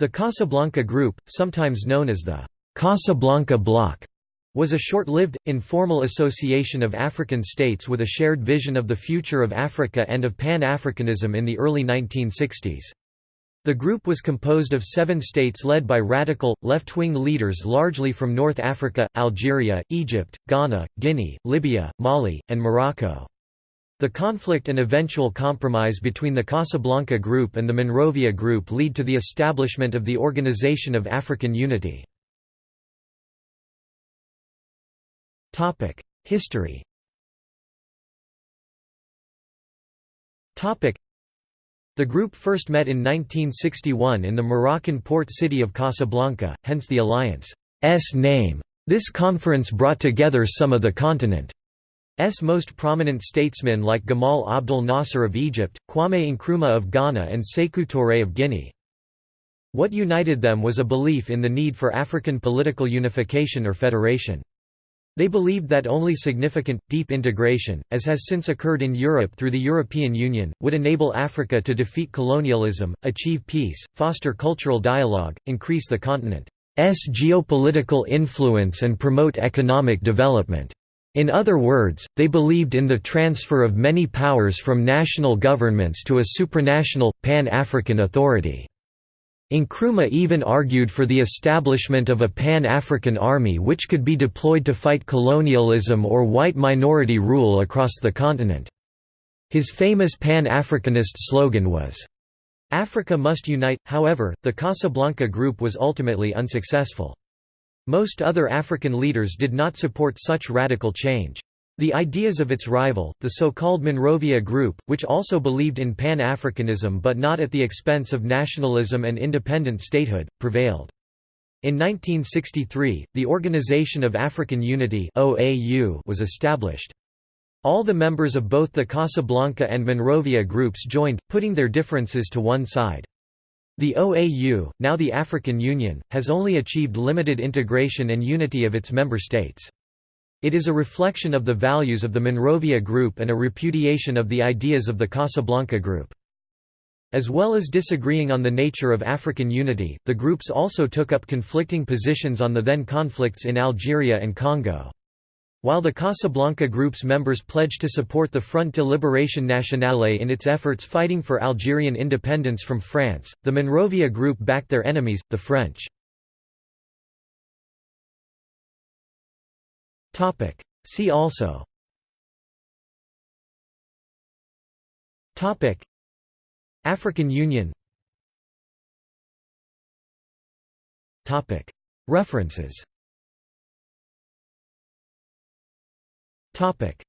The Casablanca Group, sometimes known as the Casablanca Bloc, was a short-lived, informal association of African states with a shared vision of the future of Africa and of Pan-Africanism in the early 1960s. The group was composed of seven states led by radical, left-wing leaders largely from North Africa, Algeria, Egypt, Ghana, Guinea, Libya, Mali, and Morocco. The conflict and eventual compromise between the Casablanca Group and the Monrovia Group lead to the establishment of the Organization of African Unity. History The group first met in 1961 in the Moroccan port city of Casablanca, hence the alliance's name. This conference brought together some of the continent S most prominent statesmen like Gamal Abdel Nasser of Egypt, Kwame Nkrumah of Ghana and Sékou Touré of Guinea. What united them was a belief in the need for African political unification or federation. They believed that only significant, deep integration, as has since occurred in Europe through the European Union, would enable Africa to defeat colonialism, achieve peace, foster cultural dialogue, increase the continent's geopolitical influence and promote economic development. In other words, they believed in the transfer of many powers from national governments to a supranational, pan-African authority. Nkrumah even argued for the establishment of a pan-African army which could be deployed to fight colonialism or white minority rule across the continent. His famous Pan-Africanist slogan was, "'Africa must unite', however, the Casablanca Group was ultimately unsuccessful. Most other African leaders did not support such radical change. The ideas of its rival, the so-called Monrovia Group, which also believed in Pan-Africanism but not at the expense of nationalism and independent statehood, prevailed. In 1963, the Organization of African Unity was established. All the members of both the Casablanca and Monrovia groups joined, putting their differences to one side. The OAU, now the African Union, has only achieved limited integration and unity of its member states. It is a reflection of the values of the Monrovia Group and a repudiation of the ideas of the Casablanca Group. As well as disagreeing on the nature of African unity, the groups also took up conflicting positions on the then conflicts in Algeria and Congo. While the Casablanca Group's members pledged to support the Front de Libération Nationale in its efforts fighting for Algerian independence from France, the Monrovia Group backed their enemies, the French. See also. African Union. References Topic